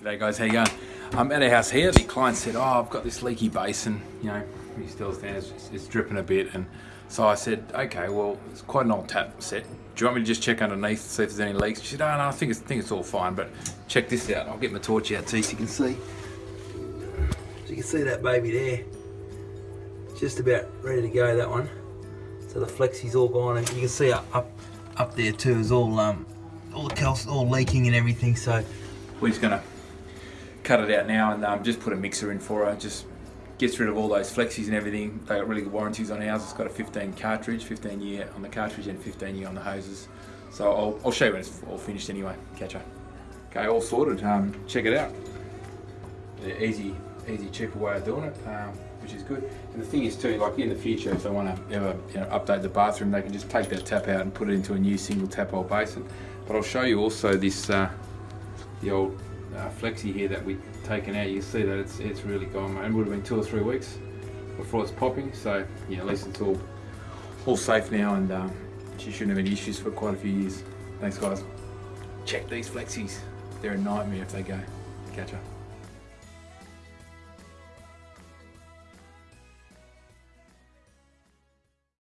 G'day guys, how you going? I'm at a house here. The client said, "Oh, I've got this leaky basin. You know, he still stands. It's, it's dripping a bit." And so I said, "Okay, well, it's quite an old tap set. Do you want me to just check underneath, to see if there's any leaks?" She said, "Oh no, I think it's, I think it's all fine. But check this out. I'll get my torch out too so you can see. So you can see that baby there. Just about ready to go. That one. So the flexie's all gone, and you can see up up, up there too is all um all the calc all leaking and everything. So we're just gonna cut it out now and um, just put a mixer in for her. Just gets rid of all those flexies and everything. They got really good warranties on ours. It's got a 15 cartridge, 15 year on the cartridge and 15 year on the hoses. So I'll, I'll show you when it's all finished anyway. Catch her. Okay, all sorted. Um, check it out. The easy, easy, cheaper way of doing it, um, which is good. And the thing is too, like in the future, if they want to ever you know, update the bathroom, they can just take that tap out and put it into a new single tap hole basin. But I'll show you also this, uh, the old uh, flexi here that we've taken out, you see that it's it's really gone. It would have been two or three weeks before it's popping. So yeah, at least it's all all safe now, and um, she shouldn't have any issues for quite a few years. Thanks, guys. Check these flexis; they're a nightmare if they go. Catch her.